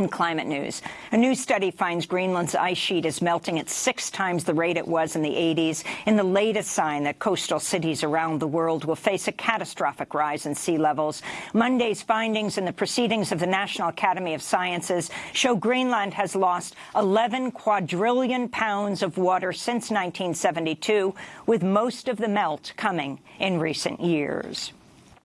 In climate news, a new study finds Greenland's ice sheet is melting at six times the rate it was in the 80s, in the latest sign that coastal cities around the world will face a catastrophic rise in sea levels. Monday's findings in the proceedings of the National Academy of Sciences show Greenland has lost 11 quadrillion pounds of water since 1972, with most of the melt coming in recent years.